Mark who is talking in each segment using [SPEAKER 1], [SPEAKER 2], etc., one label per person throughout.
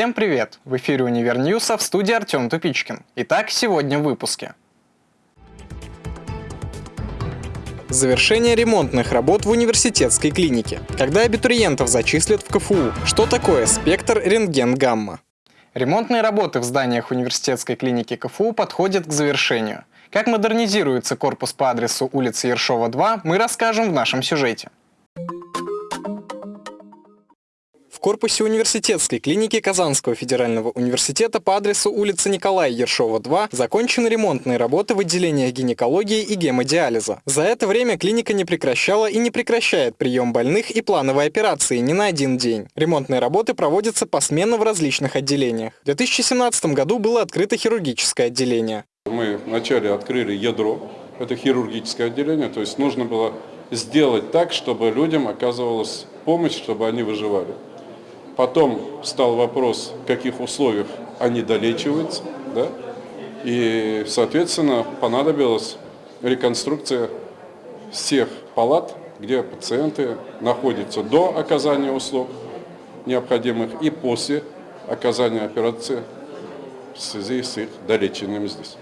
[SPEAKER 1] Всем привет! В эфире Универ Ньюса в студии Артем Тупичкин. Итак, сегодня в выпуске. Завершение ремонтных работ в университетской клинике. Когда абитуриентов зачислят в КФУ? Что такое спектр рентген-гамма? Ремонтные работы в зданиях университетской клиники КФУ подходят к завершению. Как модернизируется корпус по адресу улицы Ершова, 2, мы расскажем в нашем сюжете. В корпусе университетской клиники Казанского федерального университета по адресу улица Николая Ершова, 2 закончены ремонтные работы в отделениях гинекологии и гемодиализа. За это время клиника не прекращала и не прекращает прием больных и плановые операции ни на один день. Ремонтные работы проводятся посменно в различных отделениях. В 2017 году было открыто хирургическое отделение.
[SPEAKER 2] Мы вначале открыли ядро, это хирургическое отделение, то есть нужно было сделать так, чтобы людям оказывалась помощь, чтобы они выживали. Потом стал вопрос, в каких условиях они долечиваются, да? и, соответственно, понадобилась реконструкция всех палат, где пациенты находятся до оказания услуг необходимых и после оказания операции в связи с их долечением здесь.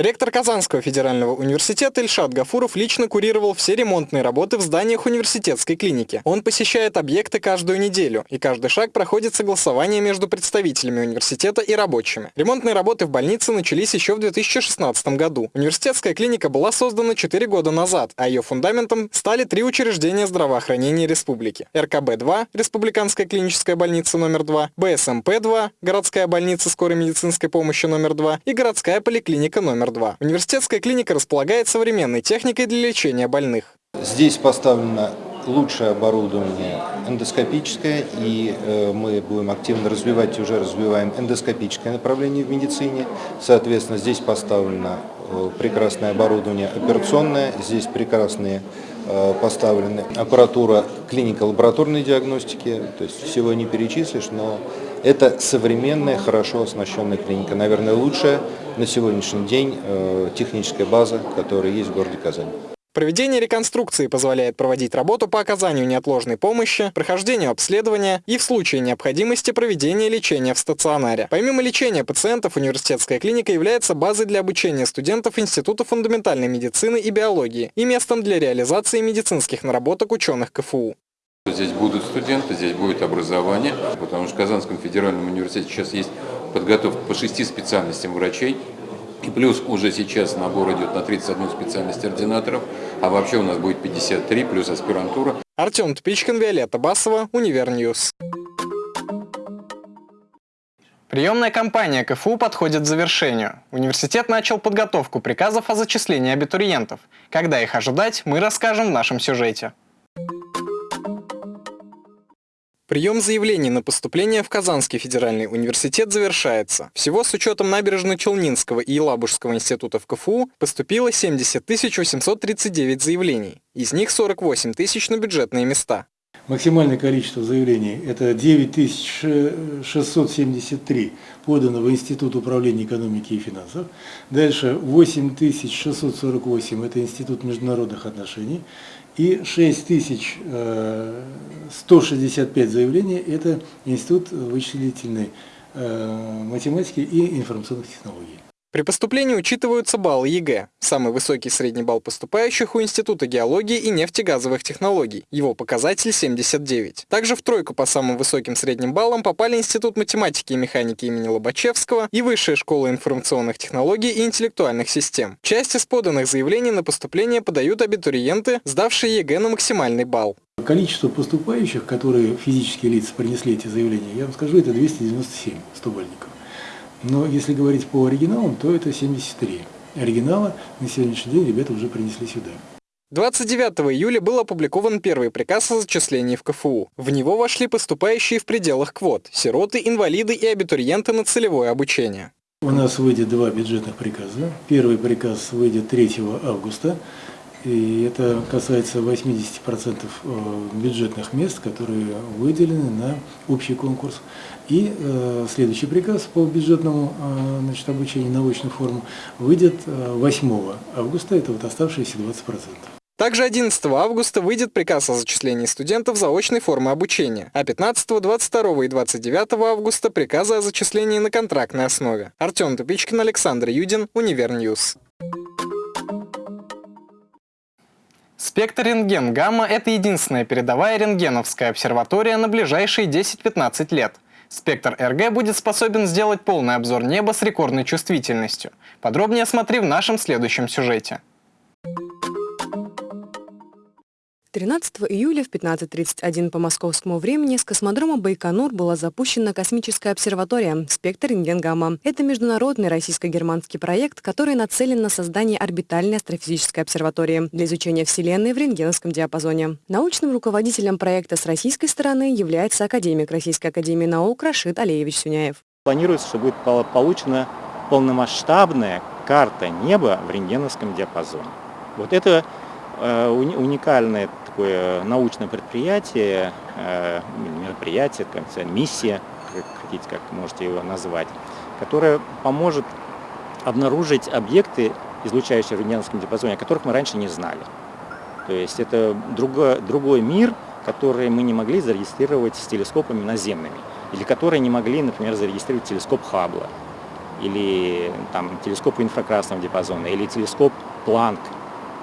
[SPEAKER 1] Ректор Казанского федерального университета Ильшат Гафуров лично курировал все ремонтные работы в зданиях университетской клиники. Он посещает объекты каждую неделю, и каждый шаг проходит согласование между представителями университета и рабочими. Ремонтные работы в больнице начались еще в 2016 году. Университетская клиника была создана 4 года назад, а ее фундаментом стали три учреждения здравоохранения республики. РКБ-2, Республиканская клиническая больница номер 2, БСМП-2, городская больница скорой медицинской помощи номер 2 и городская поликлиника номер 2. Университетская клиника располагает современной техникой для лечения больных.
[SPEAKER 3] Здесь поставлено лучшее оборудование эндоскопическое, и э, мы будем активно развивать и уже развиваем эндоскопическое направление в медицине. Соответственно, здесь поставлено э, прекрасное оборудование операционное, здесь прекрасные э, поставлены аппаратура клинико-лабораторной диагностики, то есть всего не перечислишь, но это современная, хорошо оснащенная клиника, наверное, лучшая на сегодняшний день э, техническая база, которая есть в городе Казань.
[SPEAKER 1] Проведение реконструкции позволяет проводить работу по оказанию неотложной помощи, прохождению обследования и в случае необходимости проведения лечения в стационаре. Помимо лечения пациентов, университетская клиника является базой для обучения студентов Института фундаментальной медицины и биологии и местом для реализации медицинских наработок ученых КФУ.
[SPEAKER 4] Здесь будут студенты, здесь будет образование, потому что в Казанском федеральном университете сейчас есть подготовка по шести специальностям врачей, и плюс уже сейчас набор идет на 31 специальность ординаторов, а вообще у нас будет 53 плюс аспирантура.
[SPEAKER 1] Артем Тупичкин, Виолетта Басова, Univer News. Приемная кампания КФУ подходит к завершению. Университет начал подготовку приказов о зачислении абитуриентов. Когда их ожидать, мы расскажем в нашем сюжете. Прием заявлений на поступление в Казанский федеральный университет завершается. Всего с учетом Набережно-Челнинского и Елабужского институтов КФУ поступило 70 839 заявлений. Из них 48 тысяч на бюджетные места.
[SPEAKER 5] Максимальное количество заявлений – это 9673 подано в Институт управления экономики и финансов. Дальше 8648 – это Институт международных отношений. И 6165 э, заявлений – это Институт вычислительной э, математики и информационных технологий.
[SPEAKER 1] При поступлении учитываются баллы ЕГЭ. Самый высокий средний балл поступающих у Института геологии и нефтегазовых технологий. Его показатель 79. Также в тройку по самым высоким средним баллам попали Институт математики и механики имени Лобачевского и Высшая школа информационных технологий и интеллектуальных систем. Часть из поданных заявлений на поступление подают абитуриенты, сдавшие ЕГЭ на максимальный балл.
[SPEAKER 5] Количество поступающих, которые физические лица принесли эти заявления, я вам скажу, это 297 стобалльников. Но если говорить по оригиналам, то это 73. Оригинала на сегодняшний день ребята уже принесли сюда.
[SPEAKER 1] 29 июля был опубликован первый приказ о зачислении в КФУ. В него вошли поступающие в пределах квот – сироты, инвалиды и абитуриенты на целевое обучение.
[SPEAKER 5] У нас выйдет два бюджетных приказа. Первый приказ выйдет 3 августа. И это касается 80% э, бюджетных мест, которые выделены на общий конкурс. И э, следующий приказ по бюджетному э, значит, обучению на очную форму выйдет 8 августа, это вот оставшиеся 20%.
[SPEAKER 1] Также 11 августа выйдет приказ о зачислении студентов заочной формы обучения, а 15, 22 и 29 августа приказы о зачислении на контрактной основе. Артем Тупичкин, Александр Юдин, Univer News. Спектр рентген-гамма – это единственная передовая рентгеновская обсерватория на ближайшие 10-15 лет. Спектр РГ будет способен сделать полный обзор неба с рекордной чувствительностью. Подробнее смотри в нашем следующем сюжете.
[SPEAKER 6] 13 июля в 15.31 по московскому времени с космодрома Байконур была запущена космическая обсерватория «Спектр рентген-гамма». Это международный российско-германский проект, который нацелен на создание орбитальной астрофизической обсерватории для изучения Вселенной в рентгеновском диапазоне. Научным руководителем проекта с российской стороны является академик Российской академии наук Рашид Алеевич Сюняев.
[SPEAKER 7] Планируется, что будет получена полномасштабная карта неба в рентгеновском диапазоне. Вот это э, уникальное такое научное предприятие, э, мероприятие, миссия, как хотите, как можете его назвать, которая поможет обнаружить объекты, излучающие в рентгеновском диапазоне, о которых мы раньше не знали. То есть это другой, другой мир, который мы не могли зарегистрировать с телескопами наземными, или которые не могли, например, зарегистрировать телескоп Хаббла, или там, телескоп инфракрасного диапазона, или телескоп Планк,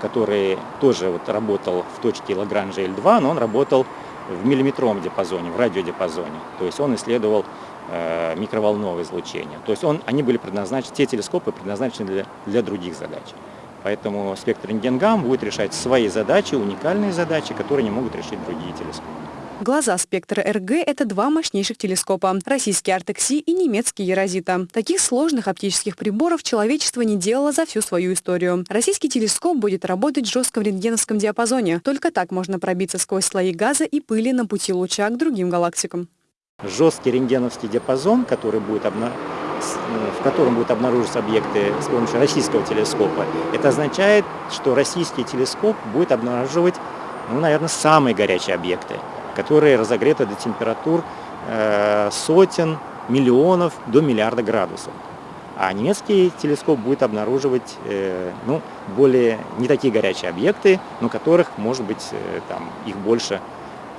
[SPEAKER 7] который тоже вот работал в точке Лагранжа L2, но он работал в миллиметровом диапазоне, в радиодиапазоне. То есть он исследовал э, микроволновое излучение. То есть он, они были предназначены, те телескопы предназначены для, для других задач. Поэтому спектр рентгенгам будет решать свои задачи, уникальные задачи, которые не могут решить другие телескопы.
[SPEAKER 6] Глаза спектра РГ – это два мощнейших телескопа – российский Артекси и немецкий Ерозита. Таких сложных оптических приборов человечество не делало за всю свою историю. Российский телескоп будет работать в жестком рентгеновском диапазоне. Только так можно пробиться сквозь слои газа и пыли на пути луча к другим галактикам.
[SPEAKER 7] Жесткий рентгеновский диапазон, который будет обна в котором будут обнаруживаться объекты с помощью российского телескопа, это означает, что российский телескоп будет обнаруживать, ну, наверное, самые горячие объекты которые разогреты до температур э, сотен, миллионов до миллиарда градусов. А немецкий телескоп будет обнаруживать э, ну, более не такие горячие объекты, но которых может быть э, там, их больше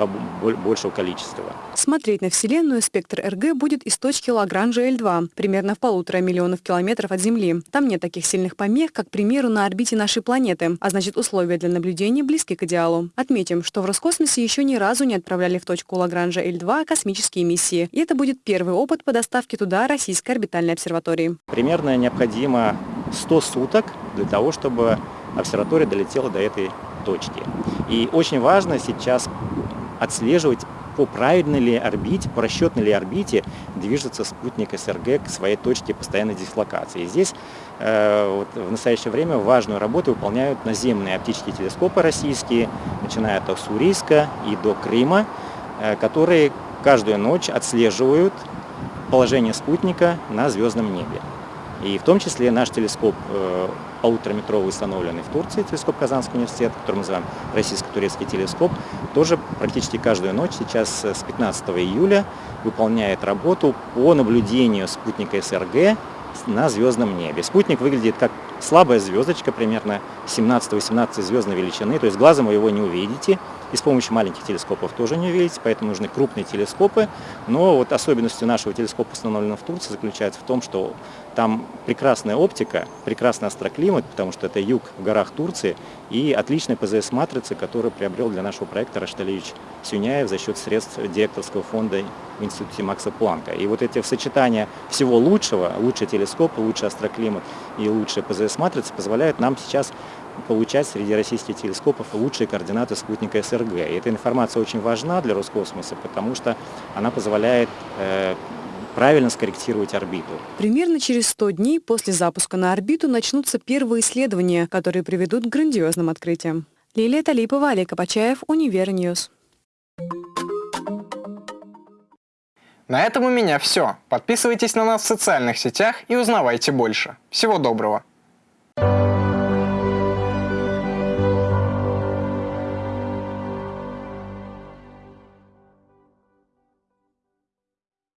[SPEAKER 7] большего количества.
[SPEAKER 6] Смотреть на Вселенную спектр РГ будет из точки Лагранжа L2, примерно в полутора миллионов километров от Земли. Там нет таких сильных помех, как, к примеру, на орбите нашей планеты, а значит условия для наблюдения близки к идеалу. Отметим, что в Роскосмосе еще ни разу не отправляли в точку Лагранжа L2 космические миссии, и это будет первый опыт по доставке туда российской орбитальной обсерватории.
[SPEAKER 7] Примерно необходимо 100 суток для того, чтобы обсерватория долетела до этой точки. И очень важно сейчас отслеживать по правильной ли орбите, по расчетной ли орбите движется спутник СРГ к своей точке постоянной дислокации. И здесь э, вот, в настоящее время важную работу выполняют наземные оптические телескопы российские, начиная от Уссурийска и до Крыма, э, которые каждую ночь отслеживают положение спутника на звездном небе. И в том числе наш телескоп э, полутораметровый, установленный в Турции, телескоп Казанского университета, который мы называем российско-турецкий телескоп, тоже практически каждую ночь сейчас с 15 июля выполняет работу по наблюдению спутника СРГ на звездном небе. Спутник выглядит как слабая звездочка, примерно 17-18 звездной величины, то есть глазом вы его не увидите, и с помощью маленьких телескопов тоже не увидите, поэтому нужны крупные телескопы. Но вот особенностью нашего телескопа, установленного в Турции, заключается в том, что там прекрасная оптика, прекрасный астроклимат, потому что это юг в горах Турции, и отличная ПЗС-матрица, которую приобрел для нашего проекта Рашталевич Сюняев за счет средств директорского фонда в Институте Макса Планка. И вот эти сочетания всего лучшего, лучший телескоп, лучший астроклимат и лучшая ПЗС-матрица позволяют нам сейчас получать среди российских телескопов лучшие координаты спутника СРГ. И эта информация очень важна для Роскосмоса, потому что она позволяет э, правильно скорректировать орбиту.
[SPEAKER 6] Примерно через 100 дней после запуска на орбиту начнутся первые исследования, которые приведут к грандиозным открытиям. Лилия Талипова, Олег Копачаев, Univer News.
[SPEAKER 1] На этом у меня все. Подписывайтесь на нас в социальных сетях и узнавайте больше. Всего доброго!